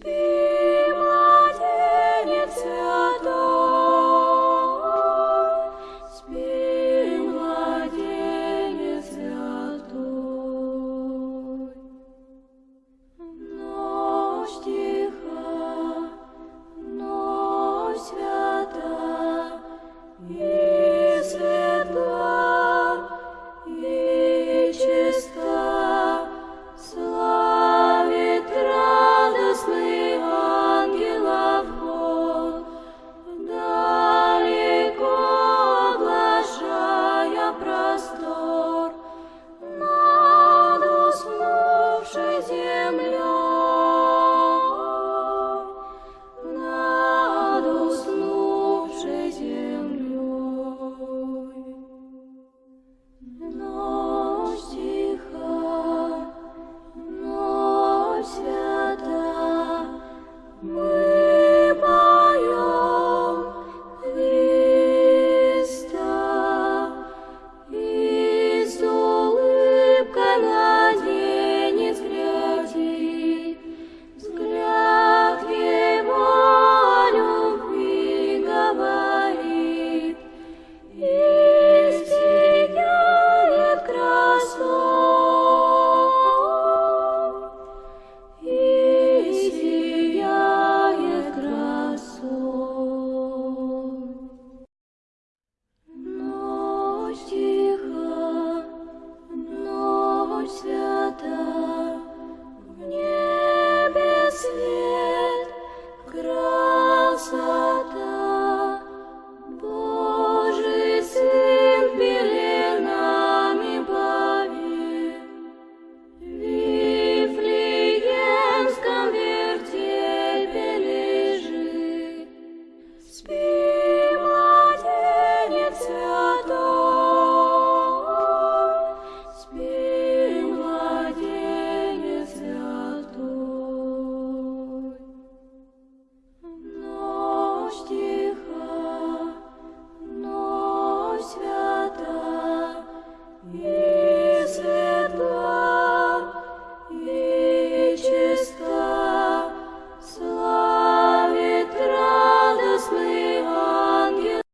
speak.